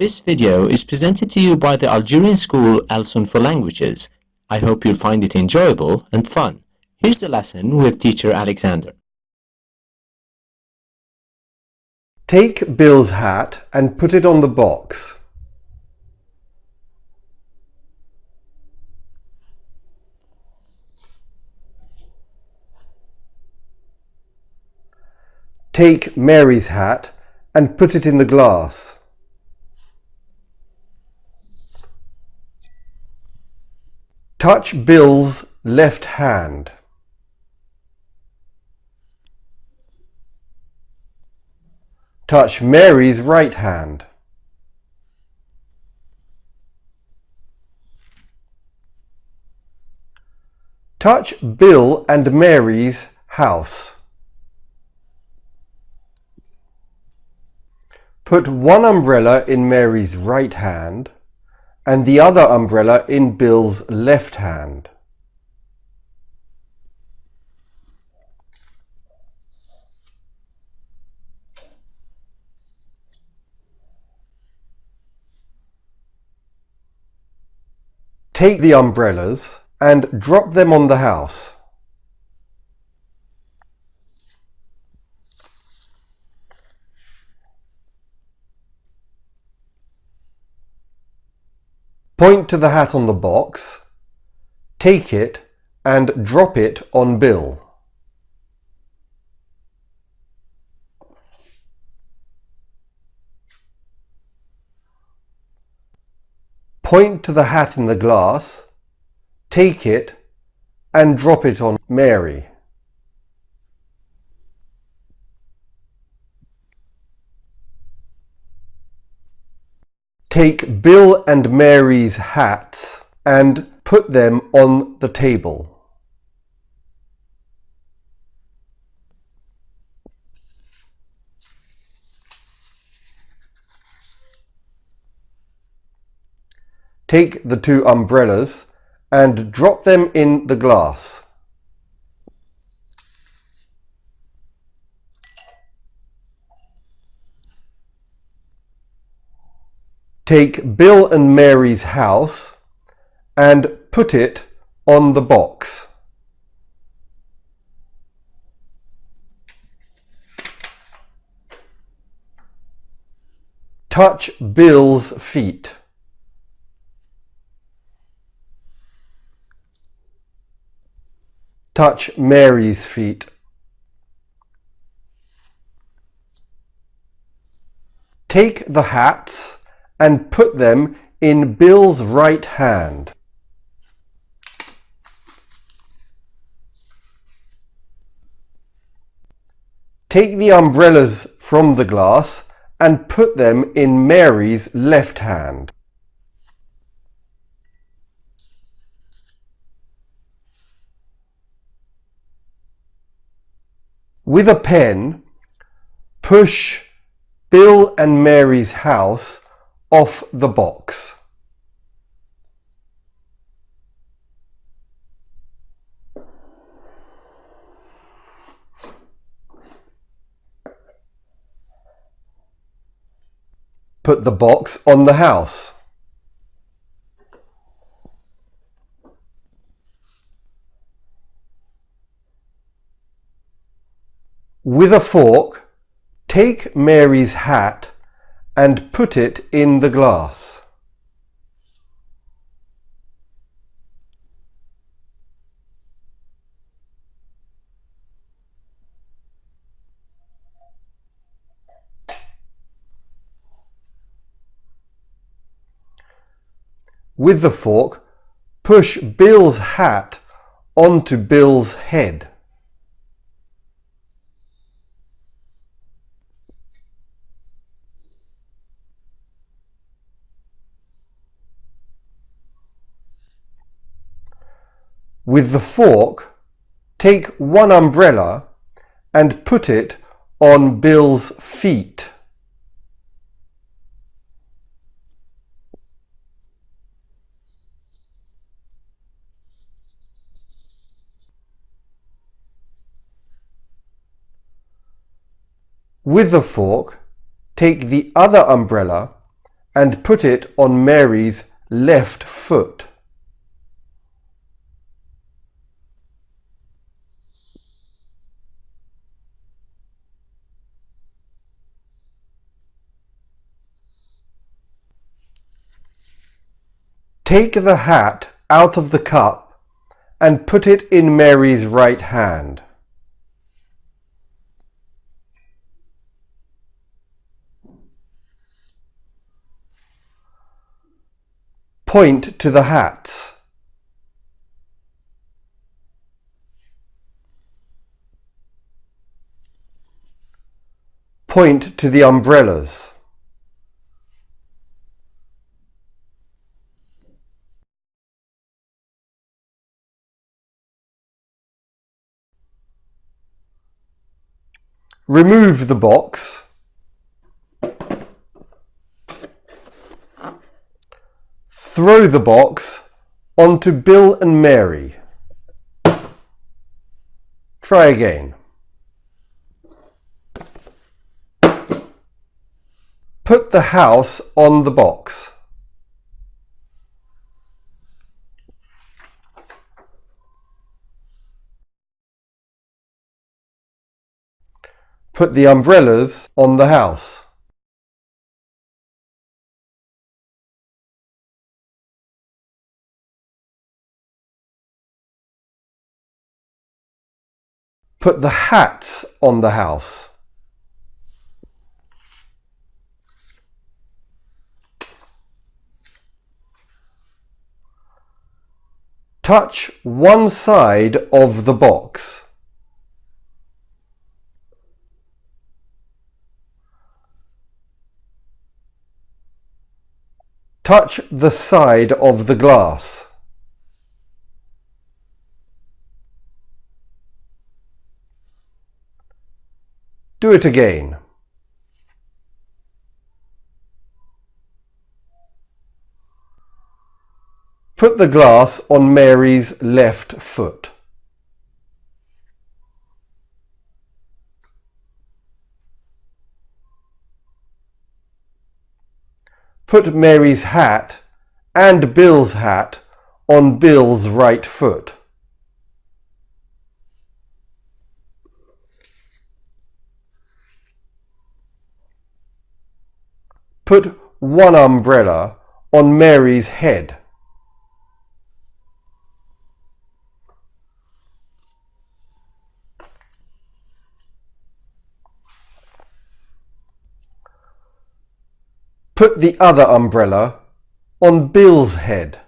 This video is presented to you by the Algerian school Alsun for Languages. I hope you'll find it enjoyable and fun. Here's the lesson with teacher Alexander. Take Bill's hat and put it on the box. Take Mary's hat and put it in the glass. Touch Bill's left hand. Touch Mary's right hand. Touch Bill and Mary's house. Put one umbrella in Mary's right hand and the other umbrella in Bill's left hand. Take the umbrellas and drop them on the house. Point to the hat on the box, take it and drop it on Bill. Point to the hat in the glass, take it and drop it on Mary. Take Bill and Mary's hats and put them on the table. Take the two umbrellas and drop them in the glass. Take Bill and Mary's house and put it on the box. Touch Bill's feet. Touch Mary's feet. Take the hats and put them in Bill's right hand. Take the umbrellas from the glass and put them in Mary's left hand. With a pen, push Bill and Mary's house off the box. Put the box on the house. With a fork, take Mary's hat and put it in the glass. With the fork, push Bill's hat onto Bill's head. With the fork, take one umbrella and put it on Bill's feet. With the fork, take the other umbrella and put it on Mary's left foot. Take the hat out of the cup and put it in Mary's right hand. Point to the hats. Point to the umbrellas. Remove the box. Throw the box onto Bill and Mary. Try again. Put the house on the box. Put the umbrellas on the house. Put the hats on the house. Touch one side of the box. Touch the side of the glass. Do it again. Put the glass on Mary's left foot. Put Mary's hat and Bill's hat on Bill's right foot. Put one umbrella on Mary's head. Put the other umbrella on Bill's head.